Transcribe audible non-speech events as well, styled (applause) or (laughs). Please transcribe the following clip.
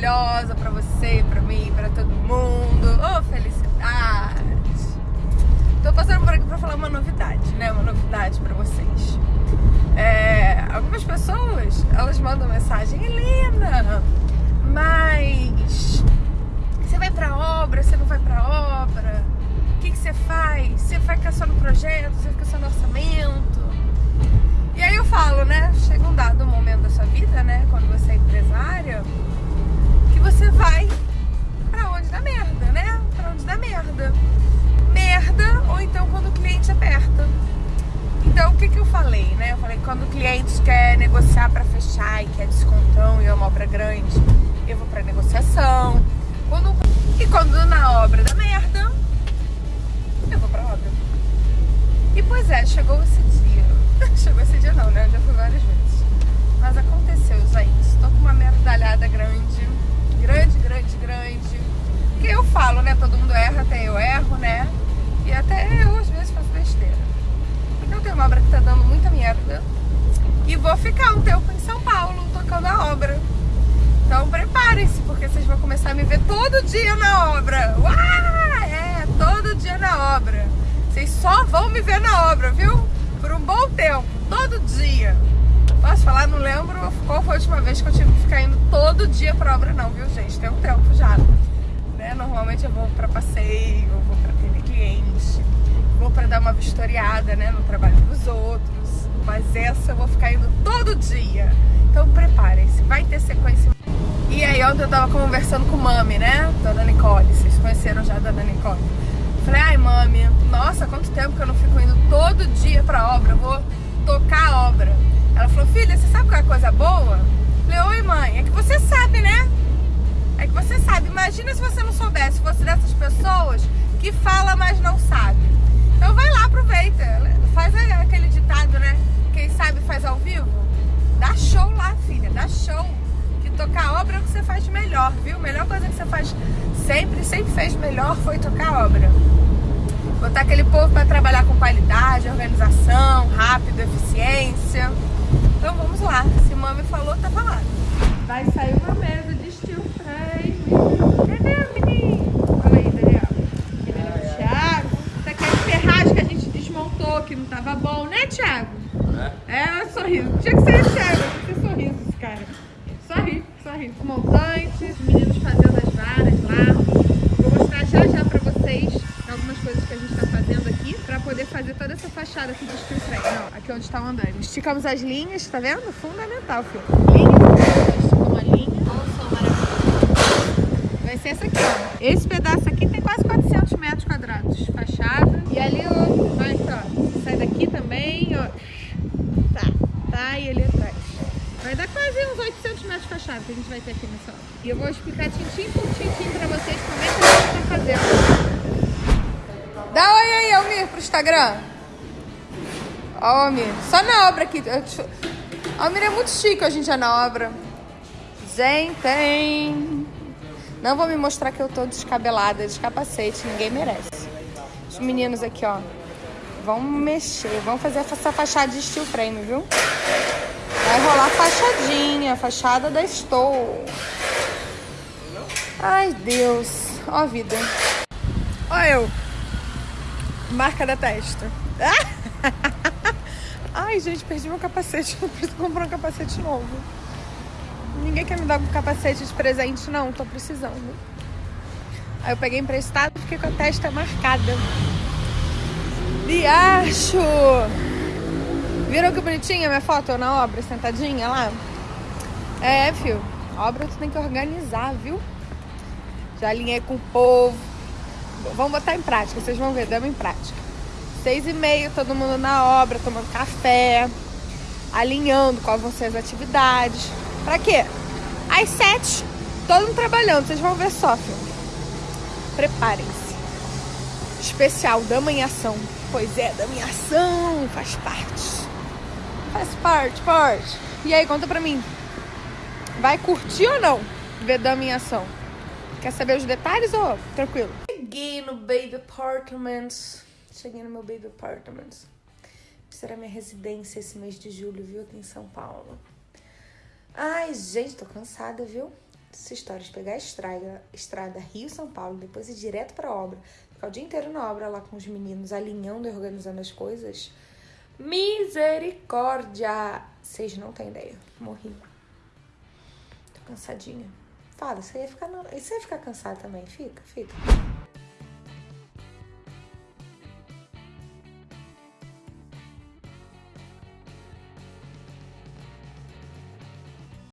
maravilhosa pra você, pra mim, pra todo mundo. Oh, felicidade! Tô passando por aqui pra falar uma novidade, né? Uma novidade pra vocês. É, algumas pessoas, elas mandam mensagem, Helena, mas você vai pra obra, você não vai pra obra? O que, que você faz? Você fica só no projeto? Merda. Merda, ou então quando o cliente aperta. Então, o que, que eu falei, né? Eu falei quando o cliente quer negociar para fechar e quer descontão e é uma obra grande, eu vou para negociação. Quando, e quando na obra da merda, eu vou para obra. E pois é, chegou esse dia. (laughs) chegou esse dia não, né? Eu já fui várias vezes. Mas aconteceu, gente. Estou com uma merdalhada grande. Grande, grande, grande. Que eu falo, né? Todo mundo erra, até eu erro, né? E até eu às vezes faço besteira. Então tem uma obra que tá dando muita merda. E vou ficar um tempo em São Paulo tocando a obra. Então preparem-se, porque vocês vão começar a me ver todo dia na obra. Uau! É, todo dia na obra. Vocês só vão me ver na obra, viu? Por um bom tempo, todo dia. Posso falar? Não lembro qual foi a última vez que eu tive que ficar indo todo dia pra obra, não, viu, gente? Tem um tempo já. Né? Normalmente eu vou pra passeio, eu vou pra atender cliente vou para dar uma vistoriada né, no trabalho dos outros, mas essa eu vou ficar indo todo dia. Então preparem-se, vai ter sequência. E aí ontem eu tava conversando com Mami, né, Dona Nicole, vocês conheceram já a Dona Nicole. Falei, ai Mami, nossa, quanto tempo que eu não fico indo todo dia pra obra, eu vou tocar a obra. Ela falou, filha, você sabe qual é a coisa boa? Falei, oi mãe, é que você sabe, né? É que você sabe, imagina se você não soubesse, fosse dessas pessoas que fala, mas não sabe. Então vai lá, aproveita. Sempre, sempre fez melhor foi tocar obra. Botar aquele povo para trabalhar com qualidade, organização, rápido, eficiência. Então vamos lá. Se mami falou, tá falado. Vai sair uma mesa de steel frame. Cadê, menino? que não tava bom, né, Thiago? É? É, sorriso. Tinha que ser Thiago, tinha que ser sorriso, cara. Sorri, sorri. Poder fazer toda essa fachada aqui de steel frame. Ó, aqui onde tá o andando. Esticamos as linhas, tá vendo? Fundamental, filho. Linha, esticamos a linha. Vai ser essa aqui, ó. Esse pedaço aqui tem quase 400 metros quadrados. Fachada. E ali, ó, vai, ó sai daqui também, ó. Tá, tá, e ali atrás. Vai dar quase uns 800 metros de fachada que a gente vai ter aqui nessa obra. E eu vou explicar tintim por tintim pra vocês como é que a gente tá fazendo. Dá oi aí, Almir, Instagram. Almir, só na obra aqui. Almir é muito chique hoje em dia na obra. Gente, não vou me mostrar que eu tô descabelada, de capacete, ninguém merece. Os meninos aqui, ó. Vamos mexer, vamos fazer essa fachada de steel frame, viu? Vai rolar fachadinha, fachada da Stow. Ai, Deus. Ó a vida. Ó eu. Marca da testa. (laughs) Ai, gente, perdi meu capacete. (laughs) Não preciso comprar um capacete novo. Ninguém quer me dar um capacete de presente, não. Tô precisando. Aí eu peguei emprestado e fiquei com a testa marcada. Riacho! Viram que bonitinha minha foto na obra, sentadinha lá? É, fio. Obra tu tem que organizar, viu? Já alinhei com o povo. Vamos botar em prática, vocês vão ver, damos em prática. Seis e meia, todo mundo na obra, tomando café, alinhando quais vão ser as atividades. Pra quê? Às sete, todo mundo trabalhando, vocês vão ver só, fio. Preparem-se. Especial, dama em ação. Pois é, da minha ação, faz parte. Faz parte, parte. E aí, conta pra mim. Vai curtir ou não ver da minha ação? Quer saber os detalhes ou tranquilo? Cheguei no Baby Apartments. Cheguei no meu Baby Apartments. Será minha residência esse mês de julho, viu? Aqui em São Paulo. Ai, gente, tô cansada, viu? Essa história de pegar a estrada, estrada Rio-São Paulo, depois ir direto pra obra, ficar o dia inteiro na obra lá com os meninos, alinhando e organizando as coisas. Misericórdia! Vocês não têm ideia. Morri. Tô cansadinha. Fala, você ia ficar, você ia ficar cansado também. Fica, fica.